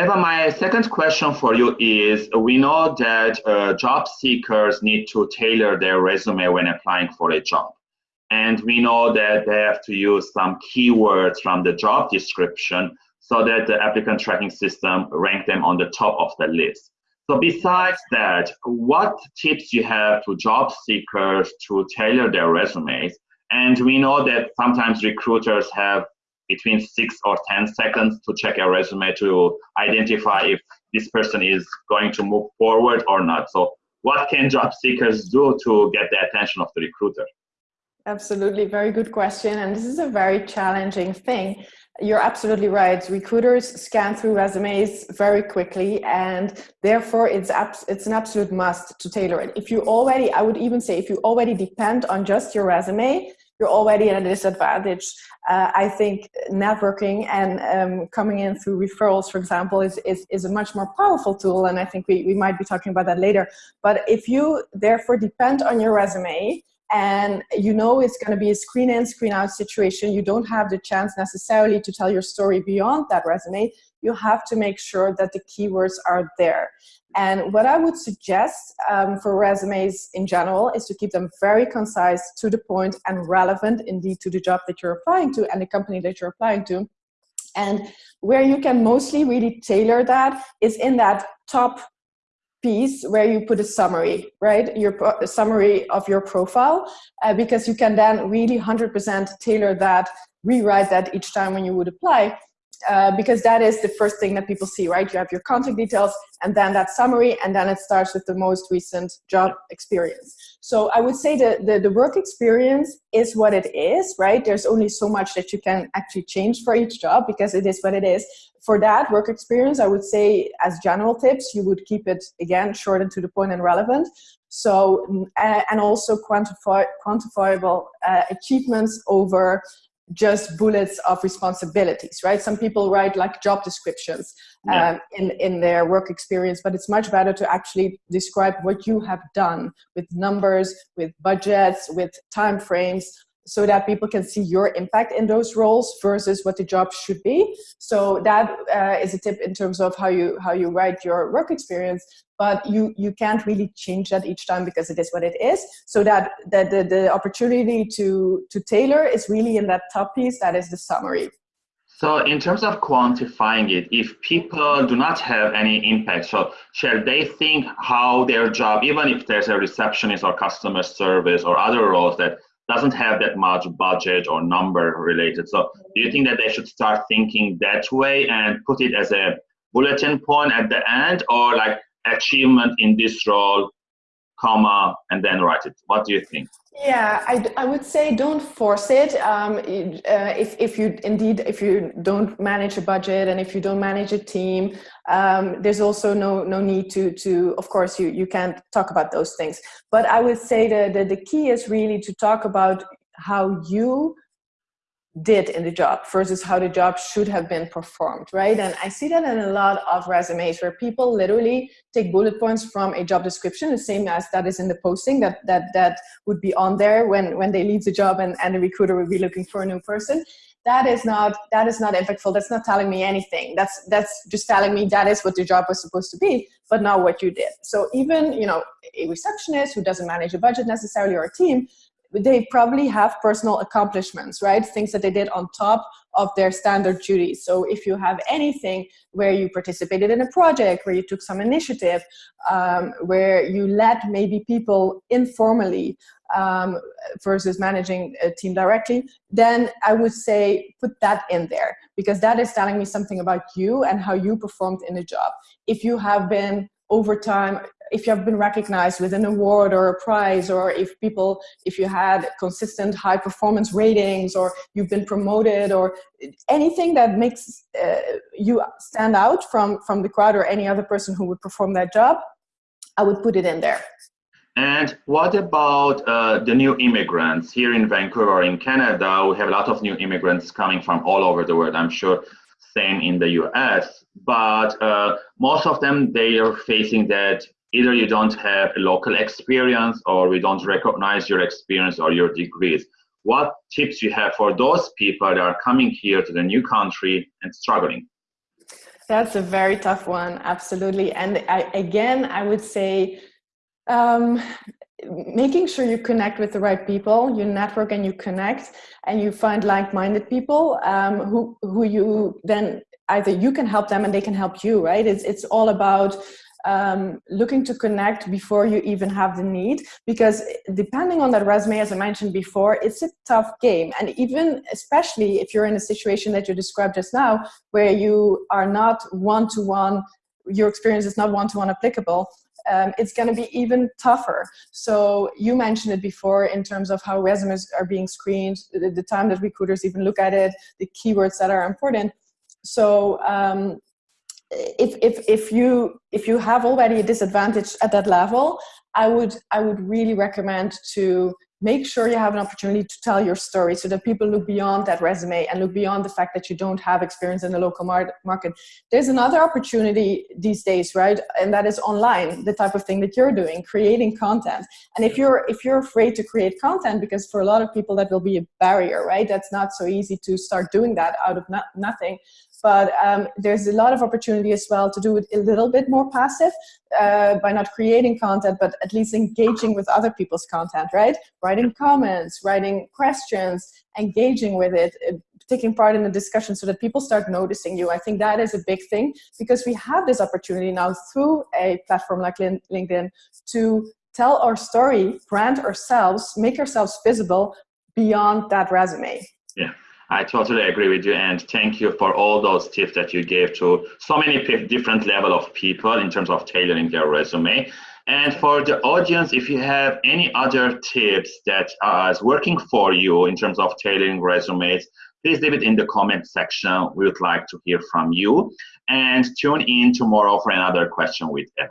Eva, my second question for you is, we know that uh, job seekers need to tailor their resume when applying for a job. And we know that they have to use some keywords from the job description so that the applicant tracking system rank them on the top of the list. So besides that, what tips you have to job seekers to tailor their resumes? And we know that sometimes recruiters have between six or 10 seconds to check a resume to identify if this person is going to move forward or not. So what can job seekers do to get the attention of the recruiter? Absolutely, very good question. And this is a very challenging thing. You're absolutely right. Recruiters scan through resumes very quickly and therefore it's, it's an absolute must to tailor it. If you already, I would even say if you already depend on just your resume, you're already at a disadvantage. Uh, I think networking and um, coming in through referrals, for example, is, is, is a much more powerful tool. And I think we, we might be talking about that later. But if you therefore depend on your resume, and you know it's going to be a screen in, screen out situation. You don't have the chance necessarily to tell your story beyond that resume. You have to make sure that the keywords are there. And what I would suggest um, for resumes in general is to keep them very concise, to the point, and relevant indeed to the job that you're applying to and the company that you're applying to. And where you can mostly really tailor that is in that top piece where you put a summary, right? Your summary of your profile, uh, because you can then really 100% tailor that, rewrite that each time when you would apply. Uh, because that is the first thing that people see, right? You have your contact details and then that summary, and then it starts with the most recent job experience. So I would say that the, the work experience is what it is, right? There's only so much that you can actually change for each job because it is what it is. For that work experience, I would say as general tips, you would keep it, again, short and to the point and relevant. So, uh, and also quantify, quantifiable uh, achievements over just bullets of responsibilities, right? Some people write like job descriptions yeah. um, in, in their work experience, but it's much better to actually describe what you have done with numbers, with budgets, with time frames, so that people can see your impact in those roles versus what the job should be. So that uh, is a tip in terms of how you how you write your work experience. But you you can't really change that each time because it is what it is. So that that the, the opportunity to to tailor is really in that top piece. That is the summary. So in terms of quantifying it, if people do not have any impact, so shall they think how their job, even if there's a receptionist or customer service or other roles that doesn't have that much budget or number related. So do you think that they should start thinking that way and put it as a bulletin point at the end or like achievement in this role, comma, and then write it? What do you think? Yeah, I, I would say don't force it. Um, uh, if, if you indeed, if you don't manage a budget and if you don't manage a team, um, there's also no, no need to, to, of course, you, you can't talk about those things. But I would say that the, the key is really to talk about how you did in the job versus how the job should have been performed, right? And I see that in a lot of resumes where people literally take bullet points from a job description, the same as that is in the posting that that that would be on there when when they leave the job and, and the recruiter would be looking for a new person. That is not that is not impactful. That's not telling me anything. That's that's just telling me that is what the job was supposed to be, but not what you did. So even you know a receptionist who doesn't manage a budget necessarily or a team they probably have personal accomplishments, right? Things that they did on top of their standard duties. So if you have anything where you participated in a project, where you took some initiative, um, where you led maybe people informally um, versus managing a team directly, then I would say put that in there because that is telling me something about you and how you performed in the job. If you have been over time if you have been recognized with an award or a prize or if people if you had consistent high performance ratings or you've been promoted or anything that makes uh, you stand out from from the crowd or any other person who would perform that job i would put it in there and what about uh, the new immigrants here in Vancouver, in Canada? We have a lot of new immigrants coming from all over the world. I'm sure same in the US, but uh, most of them they are facing that either you don't have a local experience or we don't recognize your experience or your degrees. What tips you have for those people that are coming here to the new country and struggling? That's a very tough one, absolutely. And I, again, I would say um, making sure you connect with the right people, you network and you connect, and you find like-minded people um, who who you then either you can help them and they can help you. Right? It's it's all about um, looking to connect before you even have the need because depending on that resume as I mentioned before it's a tough game and even especially if you're in a situation that you described just now where you are not one-to-one -one, your experience is not one-to-one -one applicable um, it's going to be even tougher. So you mentioned it before in terms of how resumes are being screened, the, the time that recruiters even look at it, the keywords that are important. So um, if, if, if, you, if you have already a disadvantage at that level, I would, I would really recommend to make sure you have an opportunity to tell your story so that people look beyond that resume and look beyond the fact that you don't have experience in the local mar market. There's another opportunity these days, right? And that is online, the type of thing that you're doing, creating content. And if you're, if you're afraid to create content, because for a lot of people that will be a barrier, right? That's not so easy to start doing that out of no nothing but um, there's a lot of opportunity as well to do it a little bit more passive uh, by not creating content, but at least engaging with other people's content, right? Writing comments, writing questions, engaging with it, uh, taking part in the discussion so that people start noticing you. I think that is a big thing because we have this opportunity now through a platform like LinkedIn to tell our story, brand ourselves, make ourselves visible beyond that resume. Yeah. I totally agree with you and thank you for all those tips that you gave to so many different level of people in terms of tailoring their resume. And for the audience, if you have any other tips that are working for you in terms of tailoring resumes, please leave it in the comment section. We would like to hear from you. And tune in tomorrow for another question with Eva.